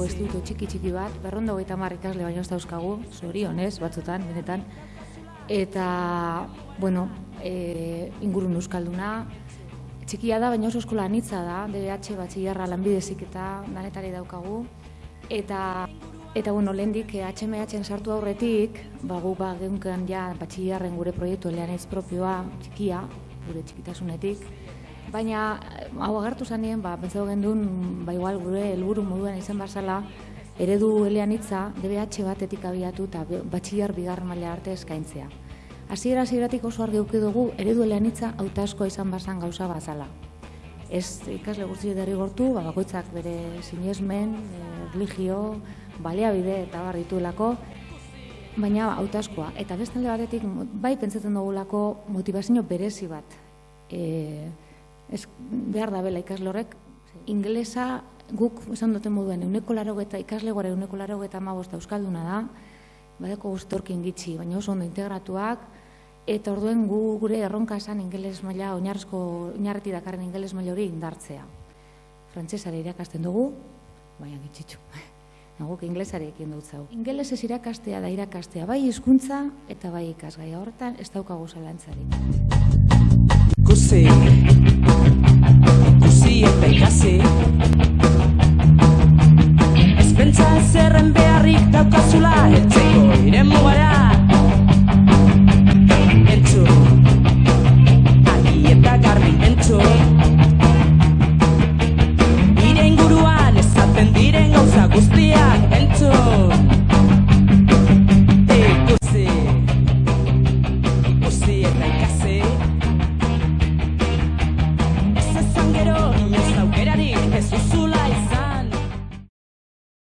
inguruko institutu txiki txiki bat, berrondo gaita ikasle baino ez dauzkagu, zorionez, batzutan, benetan. Eta, bueno, e, ingurun euskalduna, txikia da, baina oso eskola anitza da, DBH batxillarra lanbidezik eta danetari daukagu. Eta, eta bueno, lehendik HMH-en sartu aurretik, ba, gu ba, geunkan ja batxillarren gure proiektu eleanez propioa, txikia, gure txikitasunetik, Baina, hau agartu zanien, ba, pentsatu gendun, ba, igual, gure helburu moduan izan barzala, eredu elean hitza, DBH batetik abiatu eta batxillar bigar maila arte eskaintzea. Hasiera hasieratik oso argi uki dugu, eredu elean hitza autasko izan bazan gauza bazala. Ez ikasle guzti derri gortu, ba, bakoitzak bere sinesmen, e, religio, baliabide eta barrituelako, baina hautaskoa. Eta bestalde batetik, bai pentsatzen dugulako motivazio berezi bat. E, ez behar da bela ikaslorek, inglesa guk esan duten moduen euneko laro eta ikasle gore euneko laro eta euskalduna da, badeko guztorkin gitxi, baina oso ondo integratuak, eta orduen gu gure erronka esan ingeles maila, oinarrezko, oinarreti dakarren ingeles maila hori indartzea. Frantzesare irakasten dugu, baina gitxitxu. Naguk inglesari ekin dut zau. Ingeles ez irakastea da irakastea, bai hizkuntza eta bai ikasgai horretan ez daukagu zalantzarik. Kusi. July, iremos